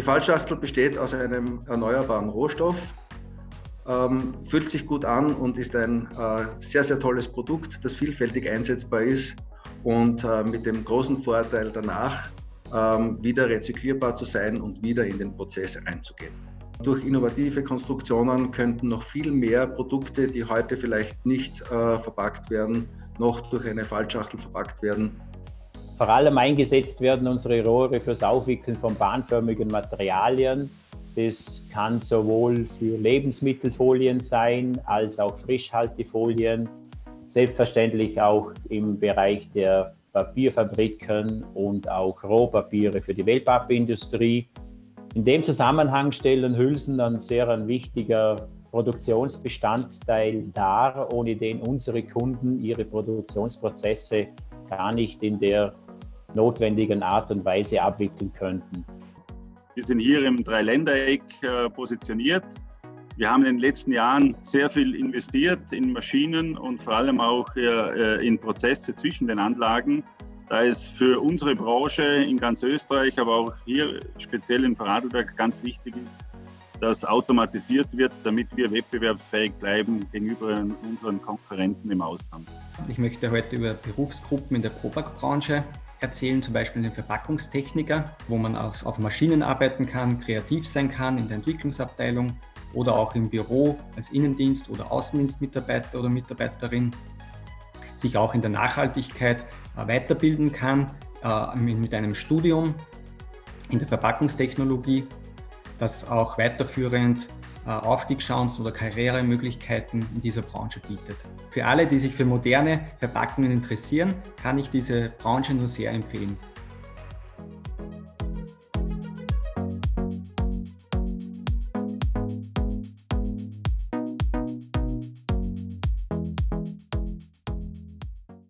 Die Fallschachtel besteht aus einem erneuerbaren Rohstoff, ähm, fühlt sich gut an und ist ein äh, sehr, sehr tolles Produkt, das vielfältig einsetzbar ist und äh, mit dem großen Vorteil danach ähm, wieder rezyklierbar zu sein und wieder in den Prozess einzugehen. Durch innovative Konstruktionen könnten noch viel mehr Produkte, die heute vielleicht nicht äh, verpackt werden, noch durch eine Fallschachtel verpackt werden. Vor allem eingesetzt werden unsere Rohre fürs Aufwickeln von bahnförmigen Materialien. Das kann sowohl für Lebensmittelfolien sein, als auch Frischhaltefolien. Selbstverständlich auch im Bereich der Papierfabriken und auch Rohpapiere für die Wellpappindustrie. In dem Zusammenhang stellen Hülsen ein sehr ein wichtiger Produktionsbestandteil dar, ohne den unsere Kunden ihre Produktionsprozesse gar nicht in der notwendigen Art und Weise abwickeln könnten. Wir sind hier im Dreiländereck äh, positioniert. Wir haben in den letzten Jahren sehr viel investiert in Maschinen und vor allem auch äh, in Prozesse zwischen den Anlagen da es für unsere Branche in ganz Österreich, aber auch hier speziell in Vorarlberg ganz wichtig ist, dass automatisiert wird, damit wir wettbewerbsfähig bleiben gegenüber unseren Konkurrenten im Ausland. Ich möchte heute über Berufsgruppen in der Probak-Branche erzählen, zum Beispiel den Verpackungstechniker, wo man auf Maschinen arbeiten kann, kreativ sein kann in der Entwicklungsabteilung oder auch im Büro als Innendienst- oder Außendienstmitarbeiter oder Mitarbeiterin, sich auch in der Nachhaltigkeit äh, weiterbilden kann äh, mit einem Studium in der Verpackungstechnologie, das auch weiterführend Aufstiegschancen oder Karrieremöglichkeiten in dieser Branche bietet. Für alle, die sich für moderne Verpackungen interessieren, kann ich diese Branche nur sehr empfehlen.